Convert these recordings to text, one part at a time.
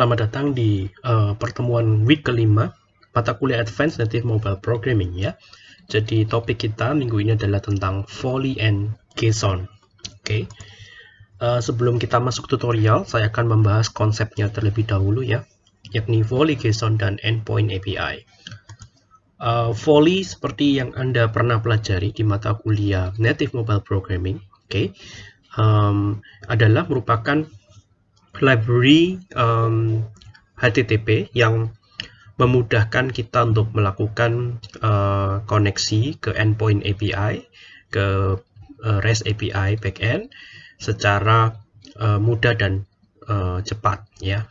Selamat datang di uh, pertemuan week kelima mata kuliah Advanced Native Mobile Programming ya. Jadi topik kita minggu ini adalah tentang Volley and JSON. Oke. Okay. Uh, sebelum kita masuk tutorial, saya akan membahas konsepnya terlebih dahulu ya, yakni Volley JSON dan Endpoint API. Uh, Volley seperti yang Anda pernah pelajari di mata kuliah Native Mobile Programming, oke, okay, um, adalah merupakan library um, HTTP yang memudahkan kita untuk melakukan uh, koneksi ke endpoint API, ke uh, REST API backend secara uh, mudah dan uh, cepat ya.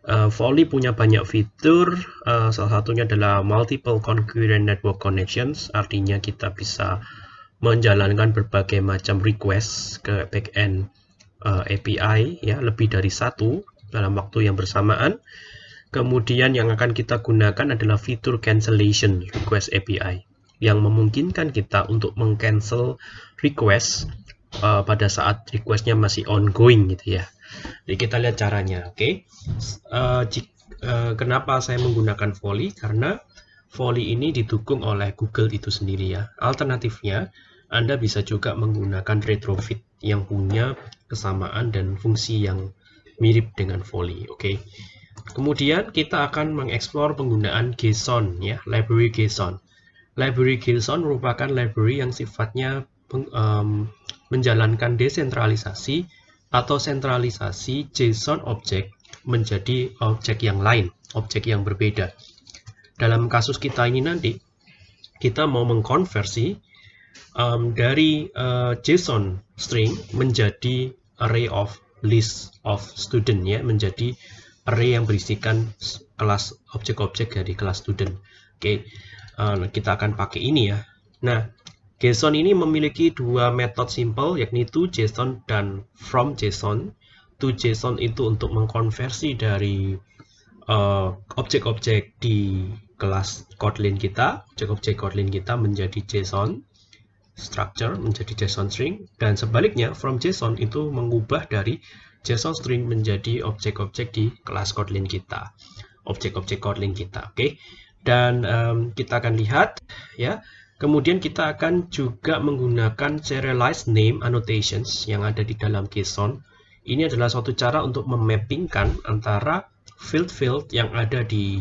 Uh, Volley punya banyak fitur, uh, salah satunya adalah multiple concurrent network connections, artinya kita bisa menjalankan berbagai macam request ke backend eh, API ya lebih dari satu dalam waktu yang bersamaan. Kemudian yang akan kita gunakan adalah fitur cancellation request API yang memungkinkan kita untuk mengcancel request uh, pada saat requestnya masih ongoing gitu ya. Jadi kita lihat caranya, oke? Okay? Uh, kenapa saya menggunakan Volley? Karena Volley ini didukung oleh Google itu sendiri ya. Alternatifnya, Anda bisa juga menggunakan Retrofit yang punya kesamaan dan fungsi yang mirip dengan volley. Oke. Okay? Kemudian kita akan mengeksplor penggunaan JSON ya, library JSON. Library JSON merupakan library yang sifatnya um, menjalankan desentralisasi atau sentralisasi JSON objek menjadi objek yang lain, objek yang berbeda. Dalam kasus kita ini nanti, kita mau mengkonversi um, dari uh, JSON string menjadi array of list of student ya menjadi array yang berisikan kelas objek-objek dari kelas student. Oke, okay. uh, kita akan pakai ini ya. Nah, JSON ini memiliki dua metode simple yakni to JSON dan from JSON. To JSON itu untuk mengkonversi dari uh, objek-objek uh, di kelas Kotlin kita, objek-objek Kotlin kita menjadi JSON structure menjadi JSON string dan sebaliknya from JSON itu mengubah dari JSON string menjadi objek-objek di kelas Kotlin kita. Objek-objek Kotlin kita oke? Okay? dan um, kita akan lihat ya. Kemudian kita akan juga menggunakan serialized name annotations yang ada di dalam JSON. Ini adalah suatu cara untuk memappingkan antara field-field yang ada di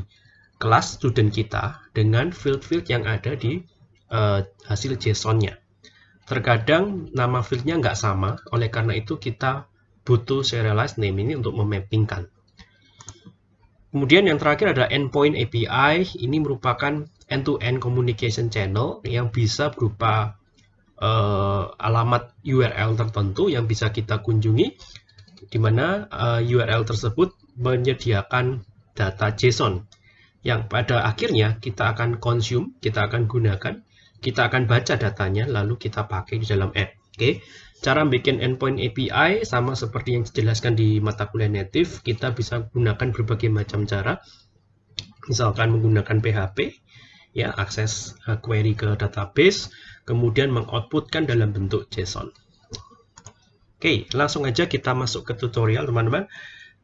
kelas student kita dengan field-field yang ada di uh, hasil JSON-nya. Terkadang nama fieldnya nggak sama, oleh karena itu kita butuh serialized name ini untuk memappingkan. Kemudian yang terakhir ada endpoint API, ini merupakan end-to-end -end communication channel yang bisa berupa uh, alamat URL tertentu yang bisa kita kunjungi, di mana uh, eh, URL tersebut menyediakan data JSON yang pada akhirnya kita akan consume, kita akan gunakan kita akan baca datanya lalu kita pakai di dalam app. Oke, cara bikin endpoint API sama seperti yang dijelaskan di mata kuliah native, kita bisa gunakan berbagai macam cara. Misalkan menggunakan PHP, ya akses uh, query ke database, kemudian mengoutputkan dalam bentuk JSON. Oke, langsung aja kita masuk ke tutorial, teman-teman.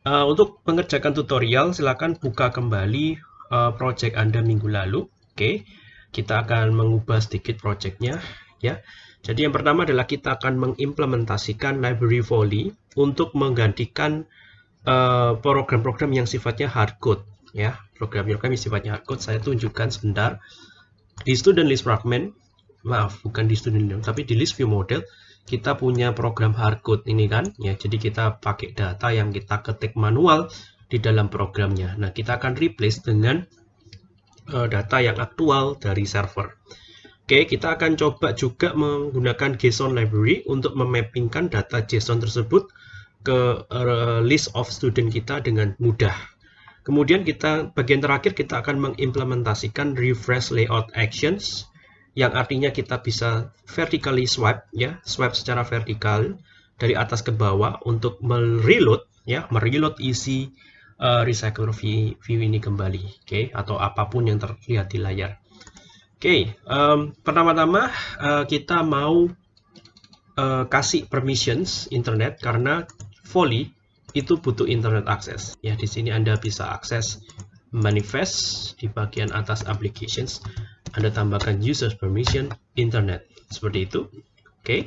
Uh, untuk mengerjakan tutorial, silakan buka kembali uh, project Anda minggu lalu. Oke, kita akan mengubah sedikit projectnya ya. Jadi yang pertama adalah kita akan mengimplementasikan library volley untuk menggantikan eh, program-program uh, yang sifatnya hardcode ya. Program-program yang sifatnya hardcode saya tunjukkan sebentar di student list fragment. Maaf, bukan di student list, tapi di list view model kita punya program hardcode ini kan ya. Jadi kita pakai data yang kita ketik manual di dalam programnya. Nah, kita akan replace dengan uh, data yang aktual dari server. Oke, kita akan coba juga menggunakan JSON library untuk memappingkan data JSON tersebut ke uh, list of student kita dengan mudah. Kemudian kita bagian terakhir kita akan mengimplementasikan refresh layout actions yang artinya kita bisa vertically swipe ya, swipe secara vertikal dari atas ke bawah untuk mereload ya, mereload isi uh, recycle view, view ini kembali, oke, okay? atau apa pun yang terlihat di layar. Oke, okay, um, pertama-tama uh, kita mau uh, kasih permissions internet karena Volley itu butuh internet access. Ya, di sini Anda bisa akses manifest di bagian atas applications. Anda tambahkan users permission internet. Seperti itu. Oke. Okay.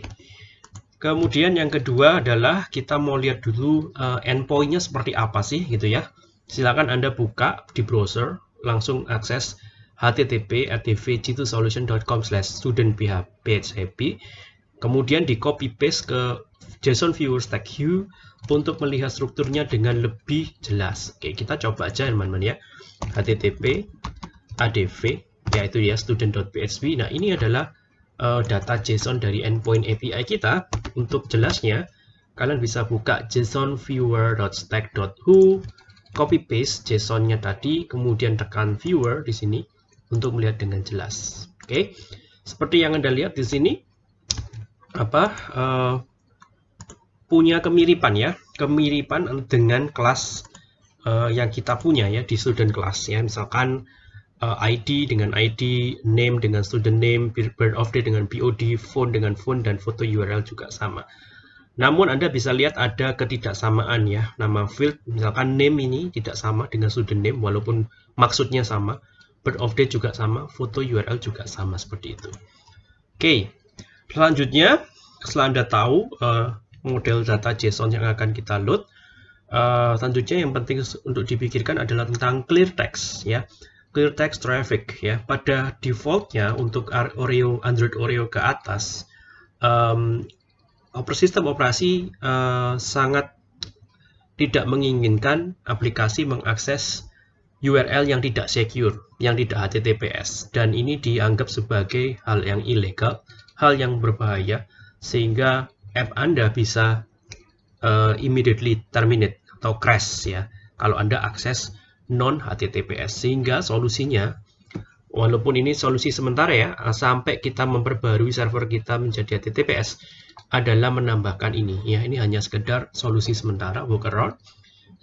Kemudian yang kedua adalah kita mau lihat dulu uh, endpointnya seperti apa sih gitu ya. Silakan Anda buka di browser, langsung akses http advg2solution.com slash student php kemudian di copy paste ke JSON viewer stack view untuk melihat strukturnya dengan lebih jelas. Oke, kita coba aja teman-teman ya. http adv yaitu ya student.php. Nah, ini adalah uh, data JSON dari endpoint API kita. Untuk jelasnya, kalian bisa buka JSON viewer.stack.who, copy paste JSON-nya tadi, kemudian tekan viewer di sini untuk melihat dengan jelas. Oke. Seperti yang Anda lihat di sini, apa uh, punya kemiripan ya kemiripan dengan kelas uh, yang kita punya ya di student class ya misalkan uh, ID dengan ID name dengan student name birth of day dengan BOD phone dengan phone dan foto URL juga sama namun Anda bisa lihat ada ketidaksamaan ya nama field misalkan name ini tidak sama dengan student name walaupun maksudnya sama birth of day juga sama foto URL juga sama seperti itu oke okay. Selanjutnya, setelah Anda tahu uh, model data JSON yang akan kita load, uh, selanjutnya yang penting untuk dipikirkan adalah tentang clear text ya. Clear text traffic ya. Pada defaultnya untuk Oreo Android Oreo ke atas, um, sistem operasi uh, sangat tidak menginginkan aplikasi mengakses URL yang tidak secure, yang tidak HTTPS, dan ini dianggap sebagai hal yang ilegal hal yang berbahaya sehingga app Anda bisa uh, immediately terminate atau crash ya kalau Anda akses non HTTPS sehingga solusinya walaupun ini solusi sementara ya sampai kita memperbarui server kita menjadi HTTPS adalah menambahkan ini ya ini hanya sekedar solusi sementara workaround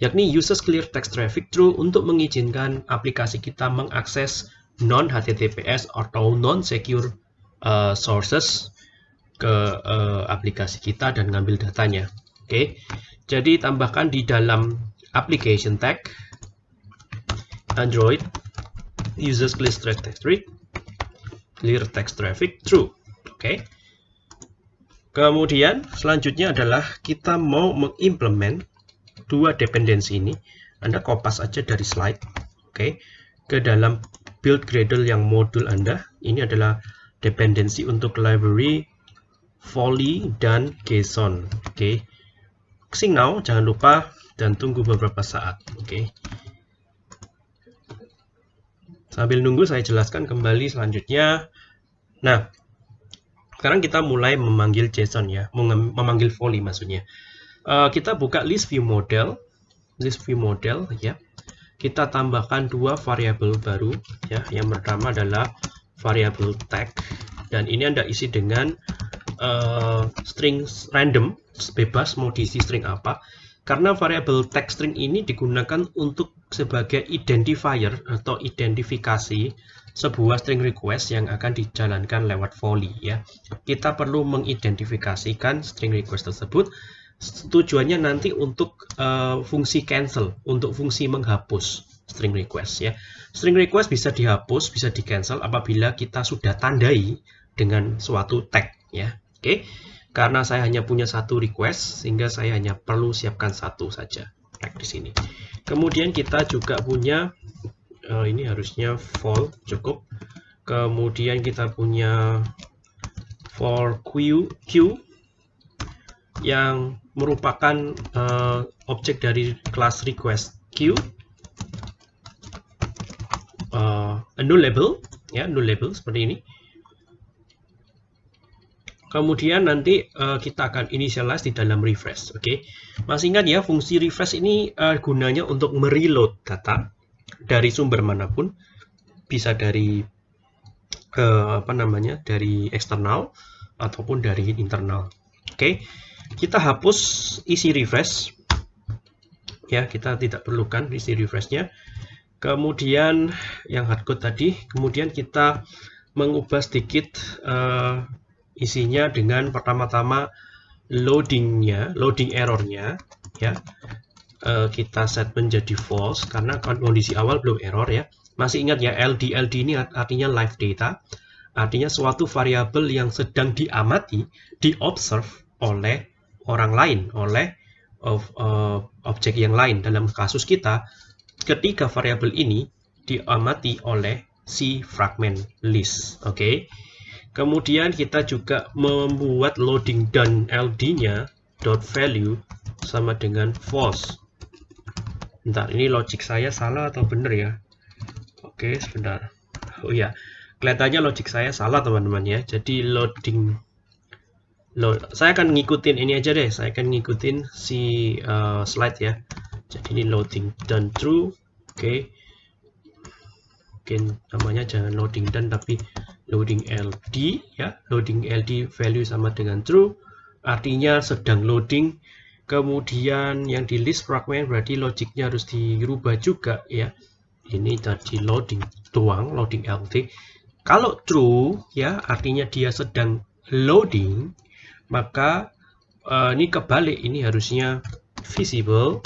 yakni uses clear text traffic true untuk mengizinkan aplikasi kita mengakses non HTTPS atau non secure uh, sources ke uh, aplikasi kita dan ngambil datanya. Oke, okay. jadi tambahkan di dalam application tag Android uses clear text traffic, clear text traffic true. Oke. Okay. Kemudian selanjutnya adalah kita mau mengimplement dua dependensi ini. Anda kopas aja dari slide, oke, okay, ke dalam build Gradle yang modul Anda. Ini adalah dependensi untuk library volley dan JSON oke okay. sing now jangan lupa dan tunggu beberapa saat oke okay. Sambil nunggu saya jelaskan kembali selanjutnya. Nah sekarang kita mulai memanggil JSON ya. Memanggil volley maksudnya. Uh, kita buka list view model. List view model ya. Kita tambahkan dua variabel baru ya. Yang pertama adalah variabel tag. Dan ini Anda isi dengan uh, string random bebas mau diisi string apa karena variabel tag string ini digunakan untuk sebagai identifier atau identifikasi sebuah string request yang akan dijalankan lewat volley ya. Kita perlu mengidentifikasikan string request tersebut tujuannya nanti untuk uh, fungsi cancel, untuk fungsi menghapus string request ya. String request bisa dihapus, bisa di cancel apabila kita sudah tandai dengan suatu tag ya. Oke. Karena saya hanya punya satu request sehingga saya hanya perlu siapkan satu saja tag di sini. Kemudian kita juga punya uh, ini harusnya for cukup. Kemudian kita punya for queue queue yang merupakan uh, objek dari kelas request queue uh, null label ya null label seperti ini kemudian nanti uh, kita akan initialize di dalam refresh oke okay? masih ingat ya fungsi refresh ini uh, gunanya untuk mereload data dari sumber mana pun bisa dari uh, apa namanya dari eksternal ataupun dari internal oke okay? kita hapus isi refresh ya kita tidak perlukan isi refreshnya kemudian yang hardcode tadi kemudian kita mengubah sedikit uh, isinya dengan pertama-tama loadingnya loading errornya ya uh, kita set menjadi false karena kondisi awal belum error ya. Masih ingat ya LD LD ini artinya live data, artinya suatu variabel yang sedang diamati, diobserve oleh orang lain, oleh of, uh, objek yang lain. Dalam kasus kita, ketika variabel ini diamati oleh si fragment list. Oke. Okay? Kemudian kita juga membuat loading done LD-nya dot value sama dengan false. Bentar, ini logic saya salah atau benar ya? Oke, sebentar. Oh ya, kelihatannya logic saya salah teman-teman ya. Jadi loading load, saya akan ngikutin ini aja deh. Saya akan ngikutin si uh, slide ya. Jadi ini loading done true. Oke. Mungkin namanya jangan loading done tapi loading LD ya. Loading LD value sama dengan true. Artinya sedang loading. Kemudian yang di list fragment berarti logiknya harus dirubah juga ya. Ini tadi loading tuang loading LD kalau true ya artinya dia sedang loading maka uh, ini kebalik. Ini harusnya visible.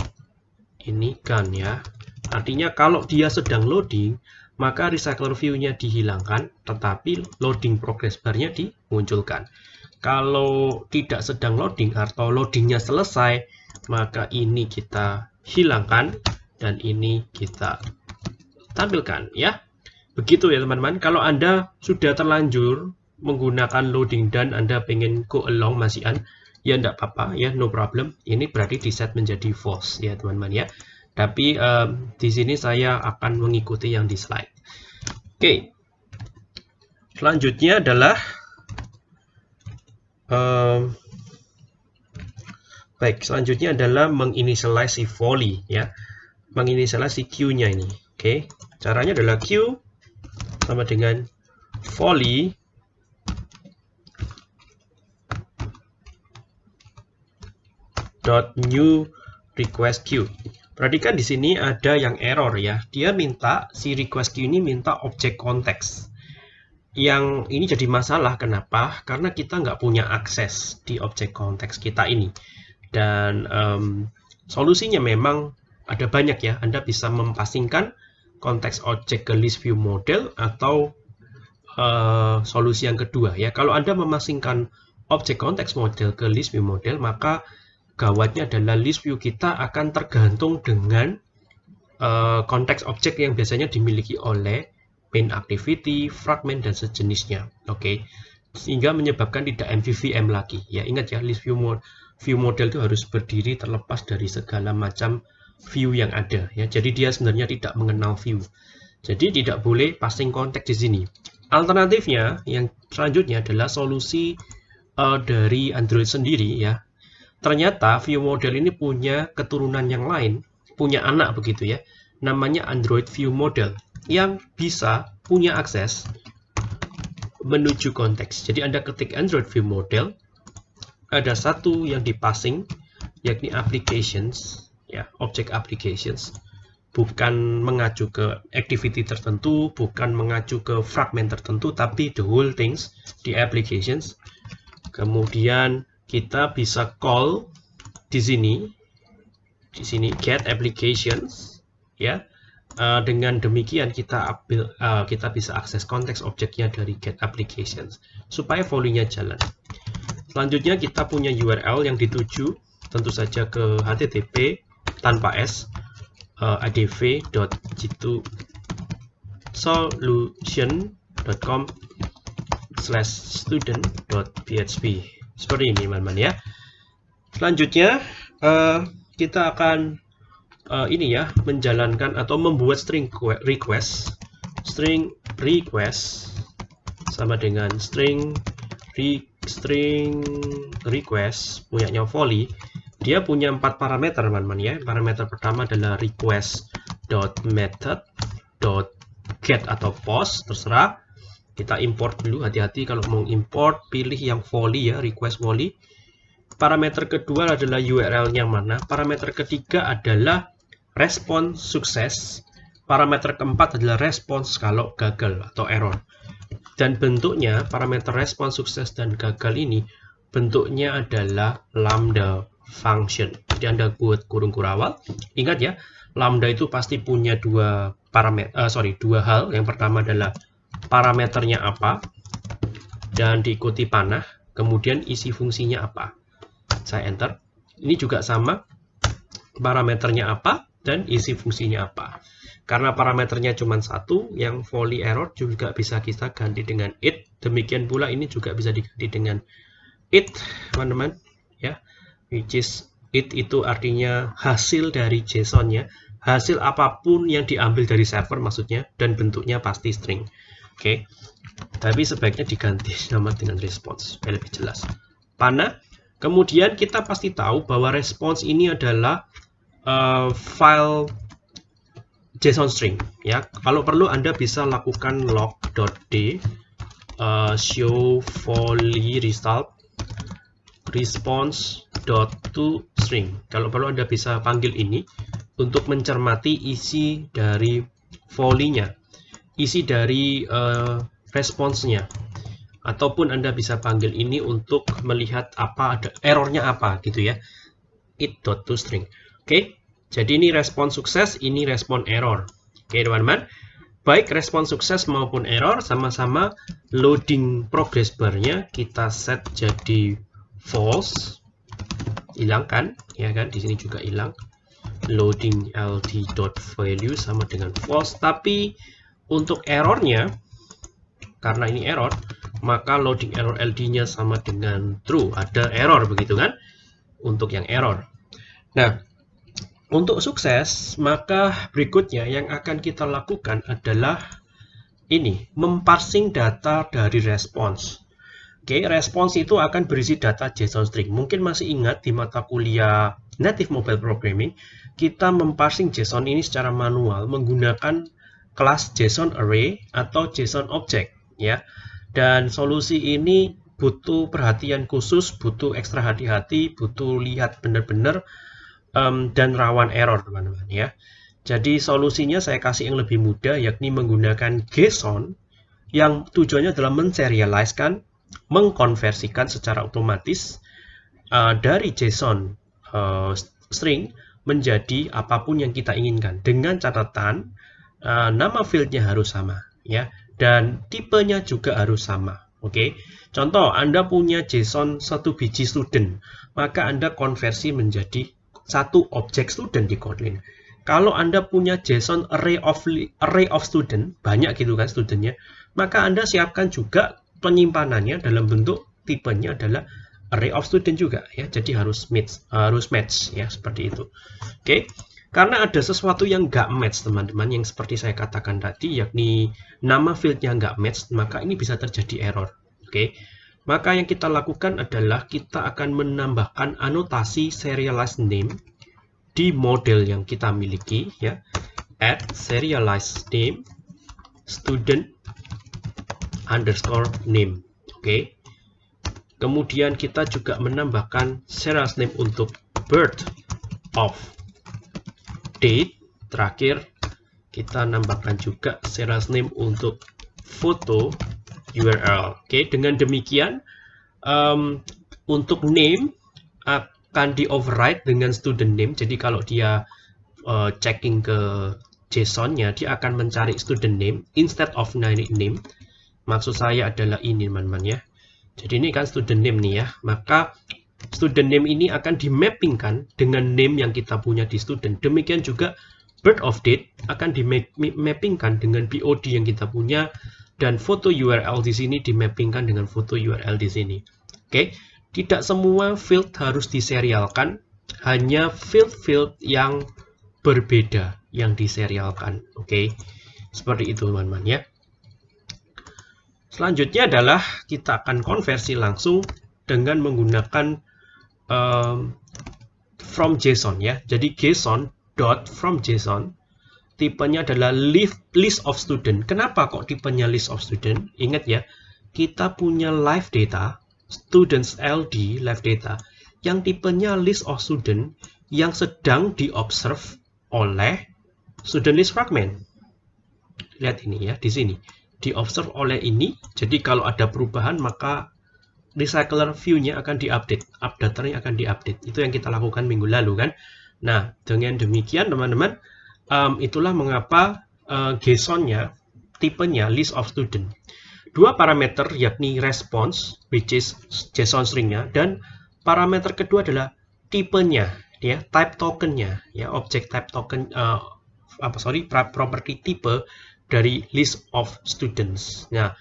Ini kan ya. Artinya kalau dia sedang loading maka recycler view-nya dihilangkan, tetapi loading progress bar-nya dimunculkan. Kalau tidak sedang loading atau loadingnya selesai, maka ini kita hilangkan dan ini kita tampilkan ya. Begitu ya teman-teman. Kalau Anda sudah terlanjur menggunakan loading dan Anda pengen go along masihan, ya tidak apa-apa ya, no problem. Ini berarti di set menjadi false ya teman-teman ya. Tapi um, di sini saya akan mengikuti yang di slide. Oke. Selanjutnya adalah um, baik, selanjutnya adalah menginisialize si volley ya. Menginisialize si Q-nya ini. Oke. Caranya adalah Q sama dengan volley dot new request queue Perhatikan di sini ada yang error ya. Dia minta si request queue ini minta objek konteks. Yang ini jadi masalah kenapa? Karena kita nggak punya akses di objek konteks kita ini. Dan um, solusinya memang ada banyak ya. Anda bisa mempasingkan konteks objek ke list view model atau uh, solusi yang kedua ya. Kalau Anda memasingkan objek konteks model ke list view model maka gawatnya adalah list view kita akan tergantung dengan uh, konteks objek yang biasanya dimiliki oleh main activity, fragment, dan sejenisnya. Oke, okay? sehingga menyebabkan tidak MVVM lagi. Ya ingat ya, list view, mod view model itu harus berdiri terlepas dari segala macam view yang ada. Ya, jadi dia sebenarnya tidak mengenal view. Jadi tidak boleh passing konteks di sini. Alternatifnya yang selanjutnya adalah solusi uh, dari Android sendiri ya Ternyata view model ini punya keturunan yang lain, punya anak begitu ya, namanya Android View Model yang bisa punya akses menuju konteks. Jadi Anda ketik Android View Model, ada satu yang dipassing, yakni applications, ya, object applications, bukan mengacu ke activity tertentu, bukan mengacu ke fragment tertentu, tapi the whole things di applications. Kemudian kita bisa call di sini di sini get applications ya. Uh, dengan demikian kita ambil uh, kita bisa akses konteks objeknya dari get applications supaya volley-nya jalan. Selanjutnya kita punya URL yang dituju tentu saja ke http tanpa s uh, adv.jitu solution.com slash student.php seperti ini teman-teman ya. Selanjutnya uh, kita akan uh, ini ya menjalankan atau membuat string request string request sama dengan string re, string request punyanya volley dia punya empat parameter teman-teman ya. Parameter pertama adalah request dot method dot get atau post terserah kita import dulu hati-hati kalau mau import pilih yang volley ya request volley parameter kedua adalah URL nya mana parameter ketiga adalah respon sukses parameter keempat adalah respons kalau gagal atau error dan bentuknya parameter respon sukses dan gagal ini bentuknya adalah lambda function. Jadi Anda buat kurung kurawal. Ingat ya, lambda itu pasti punya dua parameter, uh, sorry, dua hal. Yang pertama adalah parameternya apa, dan diikuti panah, kemudian isi fungsinya apa. Saya enter. Ini juga sama, parameternya apa, dan isi fungsinya apa. Karena parameternya cuma satu, yang volley error juga bisa kita ganti dengan it. Demikian pula ini juga bisa diganti dengan it, teman-teman. Ya, which is it itu artinya hasil dari JSON ya. Hasil apa pun yang diambil dari server maksudnya dan bentuknya pasti string. Oke. Tapi sebaiknya diganti nama dengan response supaya lebih jelas. Pana. Kemudian kita pasti tahu bahwa response ini adalah uh, file JSON string ya. Kalau perlu Anda bisa lakukan log.d uh, show volley result response to string. Kalau perlu Anda bisa panggil ini untuk mencermati isi dari volley-nya, isi dari uh, responsnya. Ataupun Anda bisa panggil ini untuk melihat apa ada errornya apa gitu ya. it.toString. Oke, okay? jadi ini respon sukses, ini respon error. Oke okay, teman-teman. Baik respon sukses maupun error sama-sama loading progress bar-nya kita set jadi false hilang kan ya kan di sini juga hilang loading ld.value sama dengan false tapi untuk errornya karena ini error maka loading error ld nya sama dengan true. Ada error begitu kan? Untuk yang error. Nah untuk sukses maka berikutnya yang akan kita lakukan adalah ini memparsing data dari response Oke, okay, respons itu akan berisi data JSON string. Mungkin masih ingat di mata kuliah Native Mobile Programming, kita memparsing JSON ini secara manual menggunakan kelas JSON Array atau JSON Object, ya. Dan solusi ini butuh perhatian khusus, butuh ekstra hati-hati, butuh lihat benar-benar um, dan rawan error, teman-teman, ya. Jadi solusinya saya kasih yang lebih mudah, yakni menggunakan JSON yang tujuannya adalah menserialiskan mengkonversikan secara otomatis uh, dari JSON uh, string menjadi apa pun yang kita inginkan dengan catatan uh, nama fieldnya harus sama ya dan tipenya juga harus sama oke okay? contoh Anda punya JSON satu biji student maka Anda konversi menjadi satu objek student di Kotlin kalau Anda punya JSON array of array of student banyak gitu kan studentnya maka Anda siapkan juga penyimpanannya dalam bentuk tipenya adalah array of student juga ya jadi harus match harus match ya seperti itu oke okay. Karena ada sesuatu yang nggak match teman-teman yang seperti saya katakan tadi yakni nama fieldnya nggak match maka ini bisa terjadi error oke okay. maka yang kita lakukan adalah kita akan menambahkan anotasi serialized name di model yang kita miliki ya add serialized name student underscore name. Oke. Okay. Kemudian kita juga menambahkan serial name untuk birth of date. Terakhir kita nambahkan juga serial name untuk foto URL. Oke, okay. dengan demikian um, untuk name akan di override dengan student name. Jadi kalau dia uh, checking ke JSON-nya, dia akan mencari student name instead of name Maksud saya adalah ini teman-teman ya. Jadi ini kan student name nih ya. Maka student name ini akan dimappingkan dengan name yang kita punya di student. Demikian juga birth of date akan dimappingkan dengan BOD yang kita punya dan foto URL di sini dimappingkan dengan foto URL di sini. Oke, tidak semua field harus diserialkan, hanya field-field yang berbeda yang diserialkan. Oke, seperti itu teman-teman ya. Selanjutnya adalah kita akan konversi langsung dengan menggunakan um, from JSON ya. Jadi JSON dot from JSON tipenya adalah list of student. Kenapa kok tipenya list of student? Ingat ya, kita punya live data students LD live data yang tipenya list of student yang sedang diobserve oleh student list fragment. Lihat ini ya di sini diobserve oleh ini. Jadi kalau ada perubahan maka recycler view-nya akan diupdate, updaternya akan diupdate. Itu yang kita lakukan minggu lalu kan. Nah, dengan demikian teman-teman, um, itulah mengapa uh, JSON-nya tipenya list of student. Dua parameter yakni response, which is JSON string-nya, dan parameter kedua adalah tipenya, ya, type token-nya, ya, object type token, uh, apa sorry, property tipe dari list of students. Nah,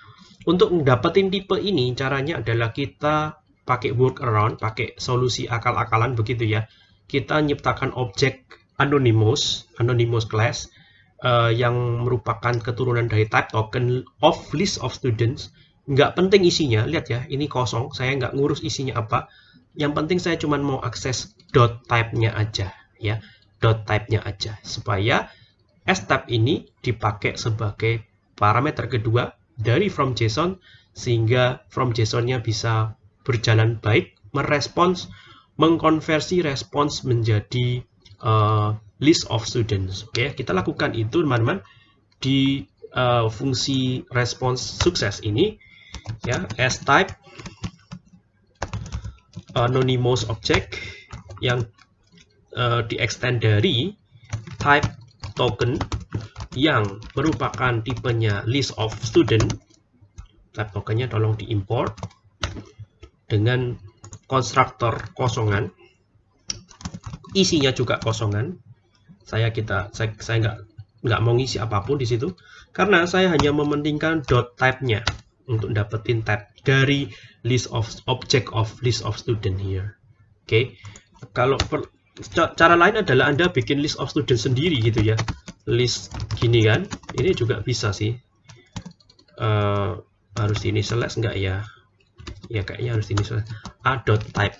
untuk mendapatkan tipe ini, caranya adalah kita pakai workaround, pakai solusi akal-akalan begitu ya. Kita nyiptakan objek anonymous, anonymous class, uh, yang merupakan keturunan dari type token of list of students. Nggak penting isinya, lihat ya, ini kosong, saya nggak ngurus isinya apa. Yang penting saya cuma mau akses dot type-nya aja, ya, dot type-nya aja, supaya s-type ini dipakai sebagai parameter kedua dari from JSON sehingga from JSON-nya bisa berjalan baik, merespons, mengkonversi respons menjadi uh, list of students. Oke, okay? kita lakukan itu teman-teman di uh, fungsi response sukses ini ya as type anonymous object yang uh, di extend dari type token yang merupakan tipenya list of student type tokennya tolong diimport dengan konstruktor kosongan isinya juga kosongan saya kita saya saya nggak nggak mau ngisi apa pun di situ karena saya hanya mementingkan dot type-nya untuk dapetin type dari list of object of list of student here oke okay. kalau per, cara lain adalah anda bikin list of student sendiri gitu ya. List gini kan ini juga bisa sih. Uh, harus ini select enggak ya? Ya kayaknya harus ini select type.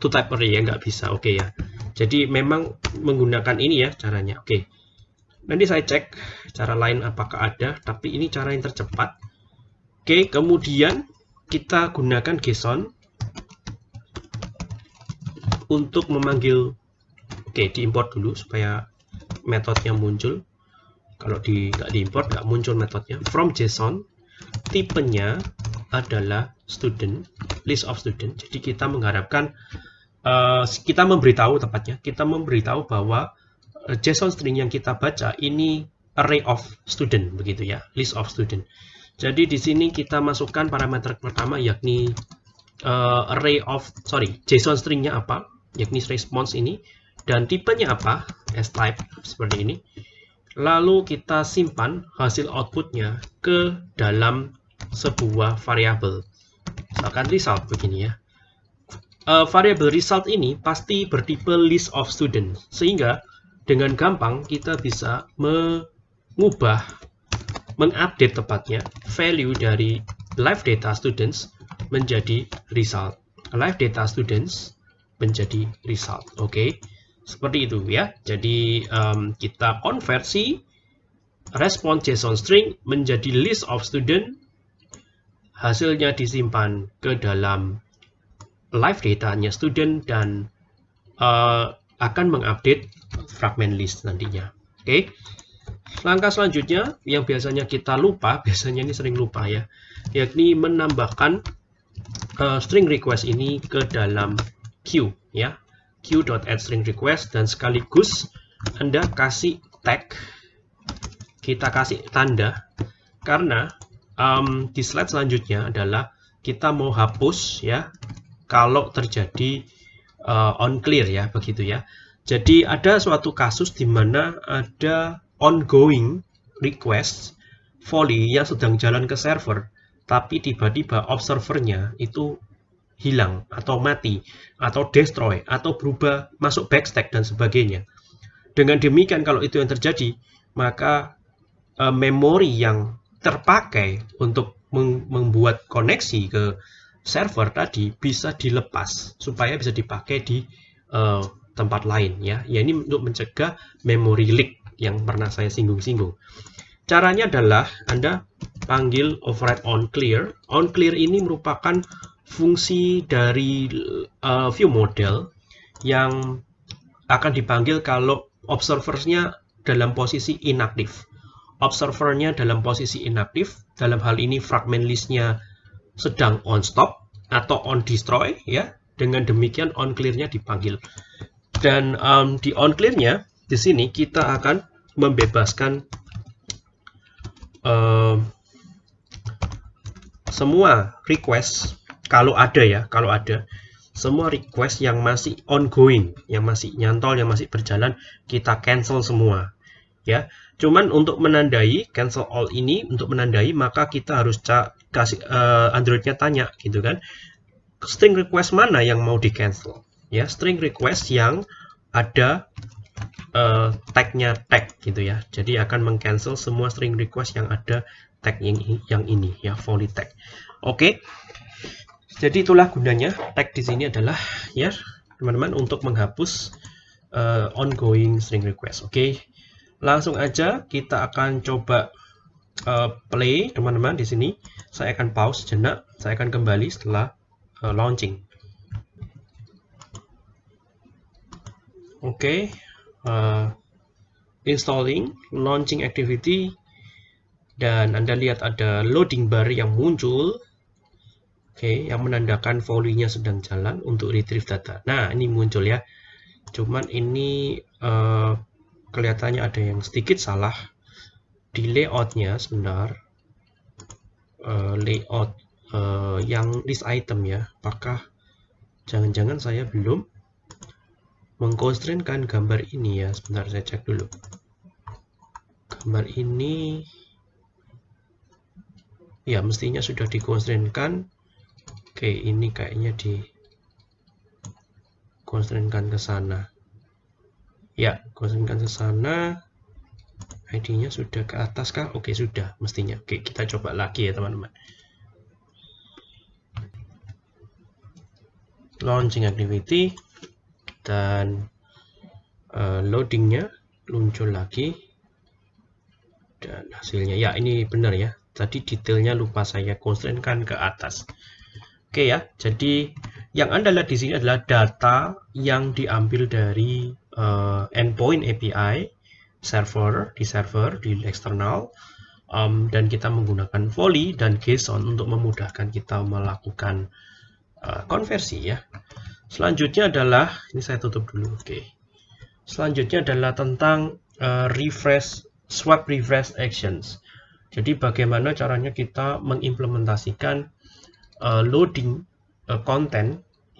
To type array ya nggak bisa. Oke okay ya. Jadi memang menggunakan ini ya caranya. Oke. Okay. nanti saya cek cara lain apakah ada tapi ini cara yang tercepat. Oke okay, kemudian kita gunakan JSON untuk memanggil Oke, diimport dulu supaya metodenya muncul. Kalau di nggak diimport nggak muncul metodenya. From JSON, tipenya adalah student, list of student. Jadi kita mengharapkan uh, kita memberitahu tepatnya, kita memberitahu bahwa uh, JSON string yang kita baca ini array of student begitu ya, list of student. Jadi di sini kita masukkan parameter pertama yakni uh, array of sorry JSON stringnya apa, yakni response ini. Dan tipenya apa? S type seperti ini. Lalu kita simpan hasil outputnya ke dalam sebuah variabel. Misalkan result begini ya. Uh, variabel result ini pasti bertipe list of student sehingga dengan gampang kita bisa mengubah mengupdate tepatnya value dari live data students menjadi result. Live data students menjadi result oke okay? Seperti itu ya. Jadi um, kita konversi respon JSON string menjadi list of student. Hasilnya disimpan ke dalam live datanya student dan uh, akan mengupdate fragment list nantinya. Oke. Okay. Langkah selanjutnya yang biasanya kita lupa, biasanya ini sering lupa ya, yakni menambahkan uh, string request ini ke dalam queue ya. queue.addStringRequest dan sekaligus Anda kasih tag. Kita kasih tanda. Karena um, di slide selanjutnya adalah kita mau hapus ya kalau terjadi uh, on clear ya begitu ya. Jadi ada suatu kasus di mana ada ongoing request volley yang sedang jalan ke server tapi tiba-tiba observernya itu hilang atau mati atau destroy atau berubah masuk backstack dan sebagainya. Dengan demikian kalau itu yang terjadi, maka e, memori yang terpakai untuk membuat koneksi ke server tadi bisa dilepas supaya bisa dipakai di e, tempat lain ya. Ya ini untuk mencegah memory leak yang pernah saya singgung-singgung. Caranya adalah Anda panggil override on clear. On clear ini merupakan fungsi dari uh, view model yang akan dipanggil kalau observersnya dalam posisi inaktif. observernya dalam posisi inaktif, dalam hal ini fragment listnya sedang on stop atau on destroy ya. Dengan demikian on clear-nya dipanggil. Dan um, di on clear-nya di sini kita akan membebaskan um, semua request kalau ada ya, kalau ada. Semua request yang masih ongoing, yang masih nyantol, yang masih berjalan, kita cancel semua. Ya, cuman untuk menandai cancel all ini untuk menandai maka kita harus kasih uh, Androidnya tanya gitu kan. String request mana yang mau di cancel ya? String request yang ada uh, tagnya tag gitu ya. Jadi akan mengcancel semua string request yang ada tag yang, ini ya volley tag. Oke? okay. Jadi itulah gunanya tag di sini adalah ya teman-teman untuk menghapus uh, ongoing string request oke okay. langsung aja kita akan coba uh, play teman-teman di sini saya akan pause jenak saya akan kembali setelah uh, launching. Oke, okay. uh, installing, launching activity, dan Anda lihat ada loading bar yang muncul, oke, yang menandakan volley-nya sedang jalan untuk retrieve data. Nah, ini muncul ya. Cuman ini uh, kelihatannya ada yang sedikit salah di layoutnya sebentar. Uh, layout uh, yang list item ya apakah jangan-jangan saya belum mengkonstrainkan gambar ini ya sebentar saya cek dulu gambar ini ya mestinya sudah dikonstrainkan oke ini kayaknya di konstrainkan ke sana ya konstrainkan ke sana ID-nya sudah ke atas kah? Oke, sudah mestinya. Oke, kita coba lagi ya, teman-teman. launching activity dan uh, loadingnya muncul lagi dan hasilnya ya ini benar ya tadi detailnya lupa saya constraintkan ke atas oke ya jadi yang anda lihat di sini adalah data yang diambil dari uh, endpoint API server di server di eksternal um, dan kita menggunakan volley dan JSON untuk memudahkan kita melakukan uh, konversi ya. Selanjutnya adalah ini saya tutup dulu. Oke. Okay. Selanjutnya adalah tentang uh, refresh swap refresh actions. Jadi bagaimana caranya kita mengimplementasikan uh, loading uh,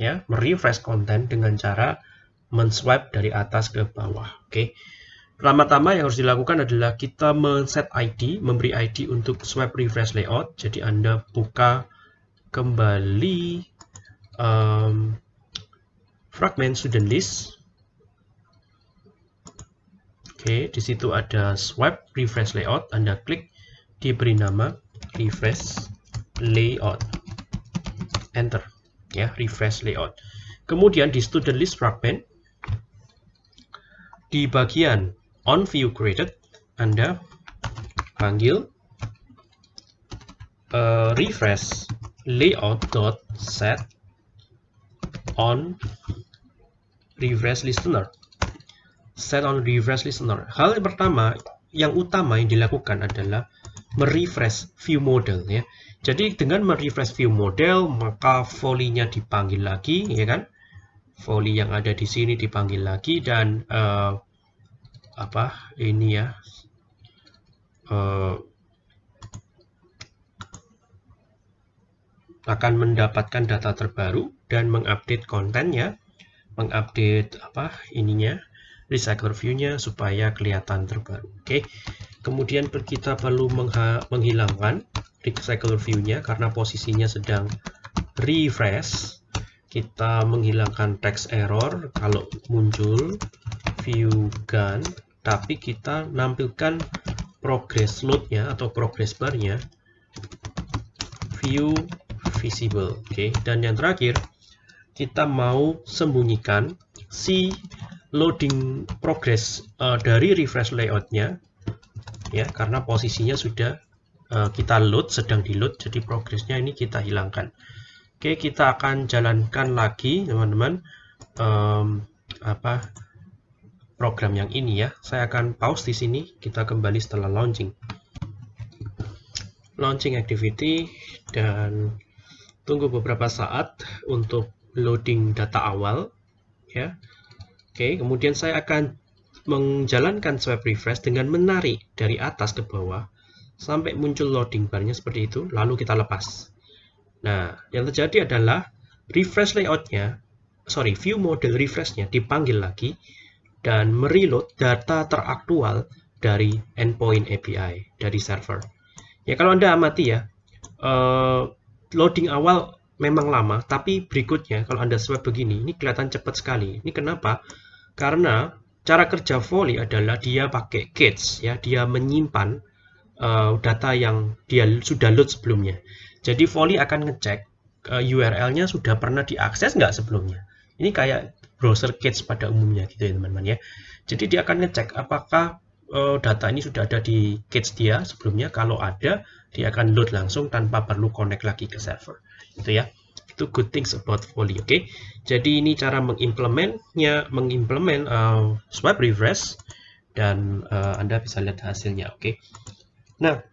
ya, merefresh konten dengan cara menswipe dari atas ke bawah. Oke. Okay. Pertama-tama yang harus dilakukan adalah kita men-set ID, memberi ID untuk swipe refresh layout. Jadi Anda buka kembali um, fragment student list. Oke, di situ ada swipe refresh layout. Anda klik, diberi nama refresh layout. Enter, ya refresh layout. Kemudian di student list fragment, di bagian on view created, Anda panggil uh, refresh layout dot set on refresh listener. Set on refresh listener. Hal yang pertama, yang utama yang dilakukan adalah merefresh view model ya. Jadi dengan merefresh view model, maka volley-nya dipanggil lagi, ya kan? Volley yang ada di sini dipanggil lagi dan uh, apa ini ya? Uh, akan mendapatkan data terbaru dan mengupdate kontennya, mengupdate apa ininya, recycler view-nya supaya kelihatan terbaru. Oke. Kemudian kita perlu menghilangkan recycler view-nya karena posisinya sedang refresh. Kita menghilangkan text error kalau muncul view gun, tapi kita nampilkan progress load-nya atau progress bar-nya view visible. Oke, okay. dan yang terakhir kita mau sembunyikan si loading progress uh, dari refresh layoutnya ya karena posisinya sudah kita load sedang di load jadi progressnya ini kita hilangkan. Oke kita akan jalankan lagi teman-teman. Um, apa program yang ini ya. Saya akan pause di sini kita kembali setelah launching. Launching activity dan tunggu beberapa saat untuk loading data awal ya. Oke kemudian saya akan menjalankan swipe refresh dengan menarik dari atas ke bawah sampai muncul loading barnya seperti itu lalu kita lepas nah yang terjadi adalah refresh layoutnya sorry view model refreshnya dipanggil lagi dan mereload data teraktual dari endpoint API dari server ya kalau anda amati ya uh, loading awal memang lama, tapi berikutnya kalau Anda swipe begini, ini kelihatan cepat sekali. Ini kenapa? Karena cara kerja Volley adalah dia pakai cache, ya, dia menyimpan uh, data yang dia sudah load sebelumnya. Jadi Volley akan ngecek uh, eh, URL-nya sudah pernah diakses nggak sebelumnya. Ini kayak browser cache pada umumnya gitu ya teman-teman ya. Jadi dia akan ngecek apakah uh, data ini sudah ada di cache dia sebelumnya. Kalau ada, dia akan load langsung tanpa perlu connect lagi ke server gitu ya itu good things about Volley oke okay? jadi ini cara mengimplementnya mengimplement uh, swipe refresh dan uh, anda bisa lihat hasilnya oke okay? Nah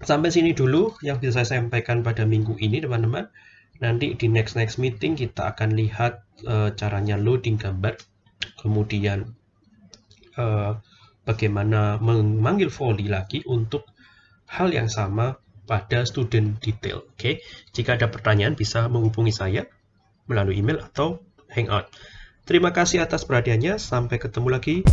sampai sini dulu yang bisa saya sampaikan pada minggu ini teman-teman nanti di next next meeting kita akan lihat uh, caranya loading gambar kemudian uh, bagaimana memanggil volley lagi untuk hal yang sama pada student detail. Oke, okay? jika ada pertanyaan bisa menghubungi saya melalui email atau hangout. Terima kasih atas perhatiannya. Sampai ketemu lagi.